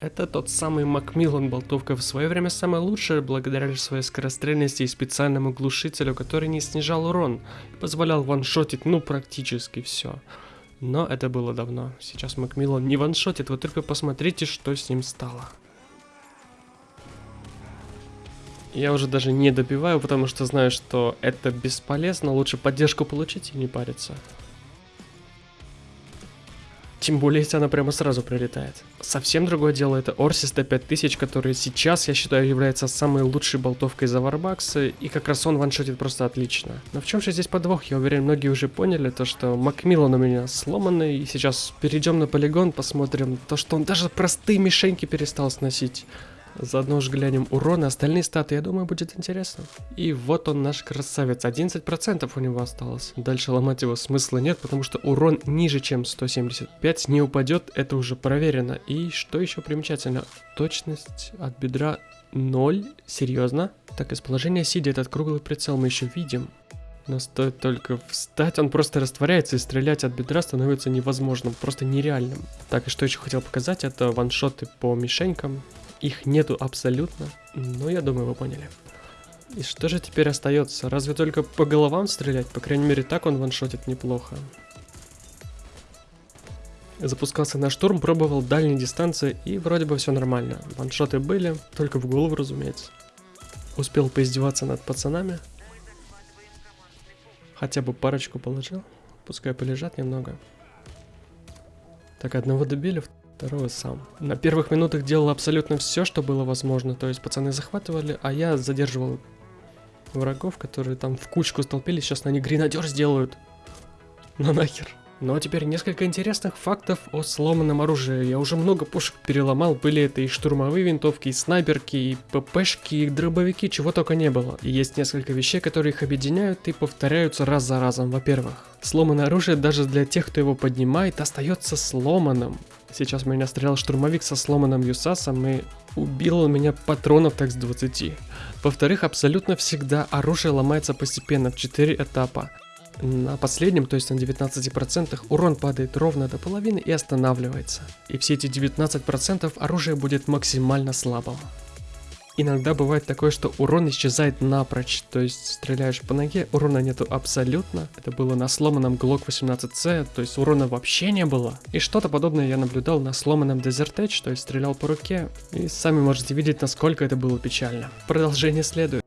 Это тот самый Макмиллан болтовка в свое время самая лучшая, благодаря своей скорострельности и специальному глушителю, который не снижал урон и позволял ваншотить ну практически все. Но это было давно. Сейчас Макмиллан не ваншотит, вы только посмотрите, что с ним стало. Я уже даже не добиваю, потому что знаю, что это бесполезно, лучше поддержку получить и не париться. Тем более, если она прямо сразу прилетает. Совсем другое дело это Орсис Т5000, который сейчас, я считаю, является самой лучшей болтовкой за варбаксы, и как раз он ваншотит просто отлично. Но в чем же здесь подвох? Я уверен, многие уже поняли, то что Макмиллан у меня сломанный, и сейчас перейдем на полигон, посмотрим то, что он даже простые мишеньки перестал сносить. Заодно уж глянем урон и остальные статы, я думаю, будет интересно. И вот он наш красавец, 11% у него осталось. Дальше ломать его смысла нет, потому что урон ниже, чем 175 не упадет, это уже проверено. И что еще примечательно, точность от бедра 0, серьезно? Так, из положения сидя этот круглый прицел мы еще видим. Но стоит только встать, он просто растворяется и стрелять от бедра становится невозможным, просто нереальным. Так, и что еще хотел показать, это ваншоты по мишенькам. Их нету абсолютно, но я думаю, вы поняли. И что же теперь остается? Разве только по головам стрелять? По крайней мере, так он ваншотит неплохо. Запускался на штурм, пробовал дальние дистанции, и вроде бы все нормально. Ваншоты были, только в голову, разумеется. Успел поиздеваться над пацанами. Хотя бы парочку положил. Пускай полежат немного. Так, одного добили, Второго сам. На первых минутах делал абсолютно все, что было возможно. То есть пацаны захватывали, а я задерживал врагов, которые там в кучку столпились. Сейчас на них гренадер сделают. Ну нахер. Ну а теперь несколько интересных фактов о сломанном оружии. Я уже много пушек переломал, были это и штурмовые винтовки, и снайперки, и ППшки, и дробовики, чего только не было. И есть несколько вещей, которые их объединяют и повторяются раз за разом. Во-первых, сломанное оружие даже для тех, кто его поднимает, остается сломанным. Сейчас меня стрелял штурмовик со сломанным Юсасом и убил у меня патронов так с 20. Во-вторых, абсолютно всегда оружие ломается постепенно в 4 этапа. На последнем, то есть на 19%, урон падает ровно до половины и останавливается. И все эти 19% оружие будет максимально слабым. Иногда бывает такое, что урон исчезает напрочь, то есть стреляешь по ноге, урона нету абсолютно. Это было на сломанном Glock 18C, то есть урона вообще не было. И что-то подобное я наблюдал на сломанном Desert Edge, то есть стрелял по руке. И сами можете видеть, насколько это было печально. Продолжение следует.